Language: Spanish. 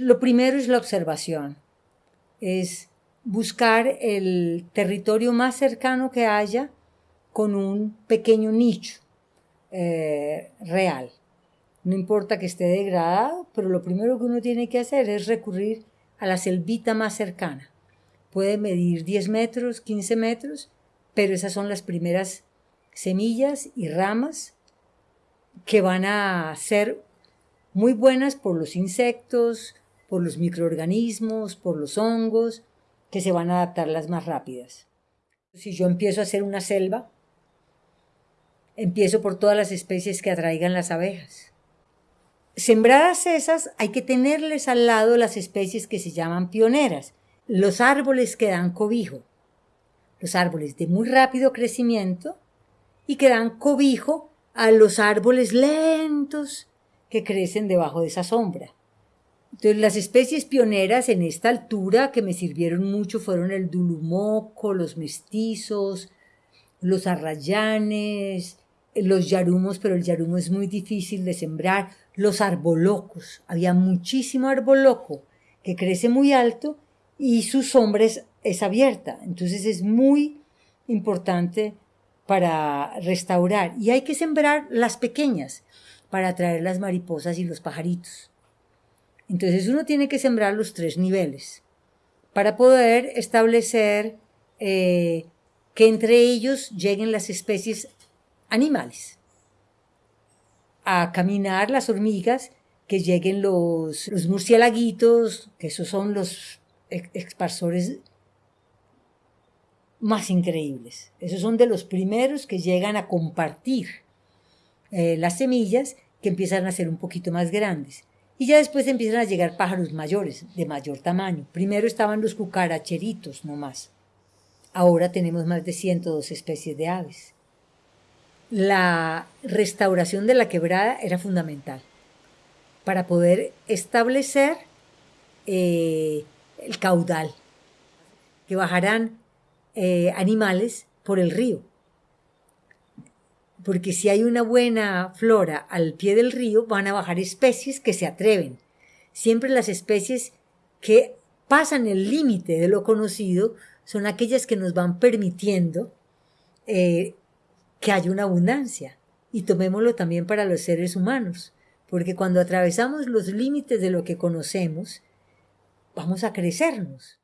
Lo primero es la observación, es buscar el territorio más cercano que haya con un pequeño nicho eh, real. No importa que esté degradado, pero lo primero que uno tiene que hacer es recurrir a la selvita más cercana. Puede medir 10 metros, 15 metros, pero esas son las primeras semillas y ramas que van a ser muy buenas por los insectos, por los microorganismos, por los hongos, que se van a adaptar las más rápidas. Si yo empiezo a hacer una selva, empiezo por todas las especies que atraigan las abejas. Sembradas esas, hay que tenerles al lado las especies que se llaman pioneras, los árboles que dan cobijo, los árboles de muy rápido crecimiento y que dan cobijo a los árboles lentos que crecen debajo de esa sombra. Entonces, las especies pioneras en esta altura que me sirvieron mucho fueron el dulumoco, los mestizos, los arrayanes, los yarumos, pero el yarumo es muy difícil de sembrar, los arbolocos. Había muchísimo arboloco que crece muy alto y su sombra es, es abierta. Entonces es muy importante para restaurar. Y hay que sembrar las pequeñas para atraer las mariposas y los pajaritos. Entonces uno tiene que sembrar los tres niveles para poder establecer eh, que entre ellos lleguen las especies animales. A caminar las hormigas, que lleguen los, los murciélaguitos, que esos son los exparsores más increíbles. Esos son de los primeros que llegan a compartir eh, las semillas que empiezan a ser un poquito más grandes. Y ya después empiezan a llegar pájaros mayores, de mayor tamaño. Primero estaban los cucaracheritos nomás. Ahora tenemos más de 102 especies de aves. La restauración de la quebrada era fundamental para poder establecer eh, el caudal, que bajarán eh, animales por el río porque si hay una buena flora al pie del río, van a bajar especies que se atreven. Siempre las especies que pasan el límite de lo conocido son aquellas que nos van permitiendo eh, que haya una abundancia. Y tomémoslo también para los seres humanos, porque cuando atravesamos los límites de lo que conocemos, vamos a crecernos.